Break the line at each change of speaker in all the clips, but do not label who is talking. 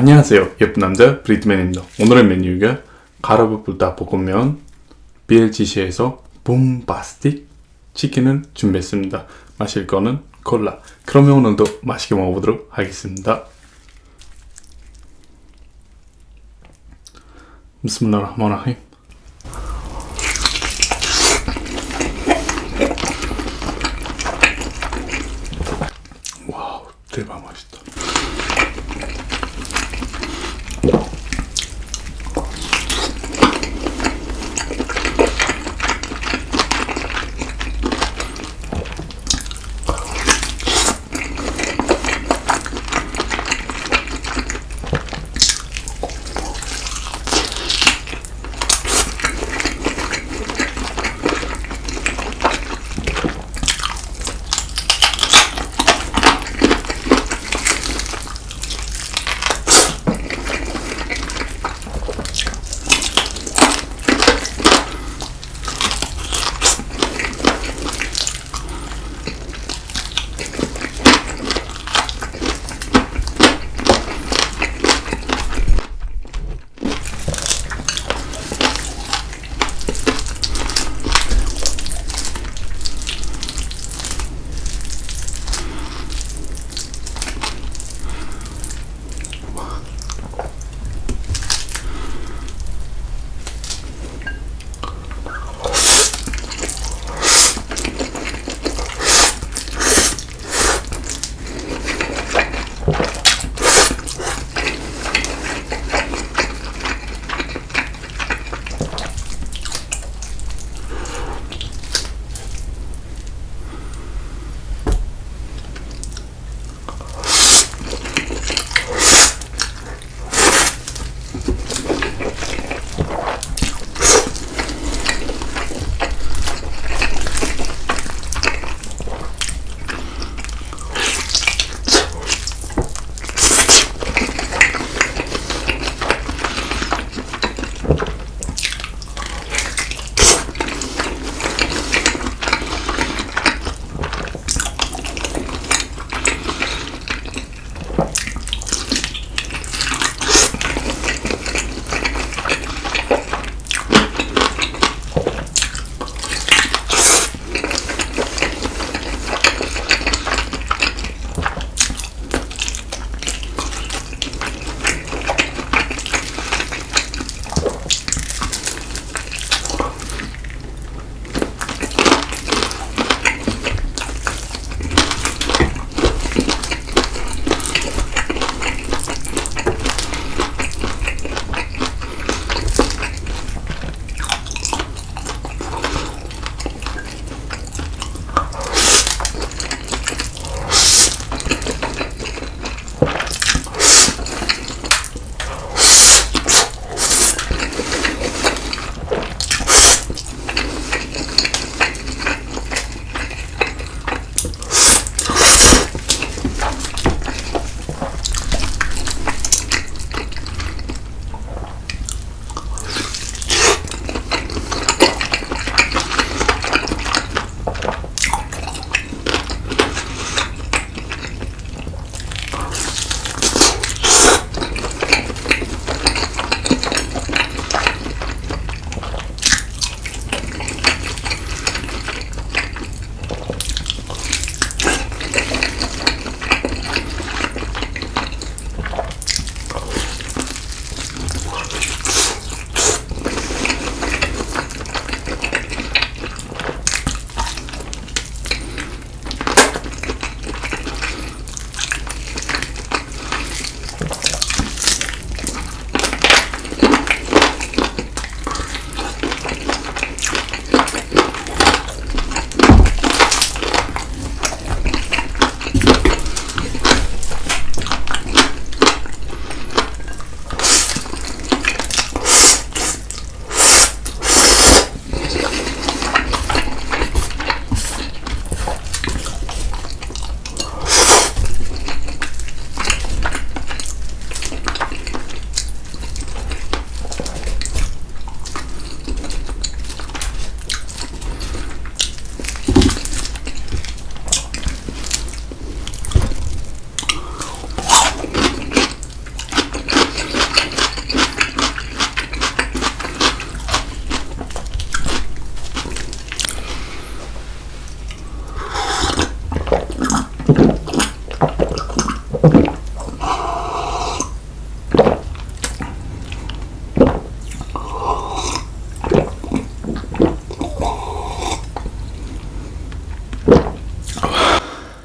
안녕하세요 예쁜 남자 브리트맨입니다. 오늘의 메뉴가 가라브 불닭볶음면 BLGC에서 붐바스틱 치킨을 준비했습니다. 마실 거는 콜라. 그러면 오늘도 맛있게 먹어보도록 하겠습니다. 비스밀라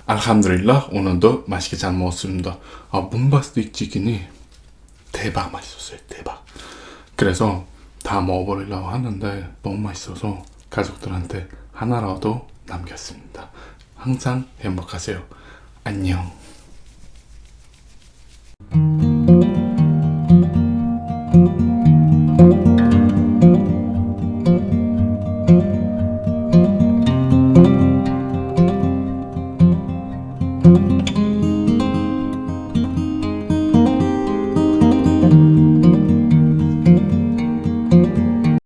알함드릴라 오늘도 맛있게 잘 먹었습니다. 아 봄바스틱 치킨이 대박 맛있었어요. 대박. 그래서 다 먹어버리려고 하는데 너무 맛있어서 가족들한테 하나라도 남겼습니다. 항상 행복하세요. 안녕.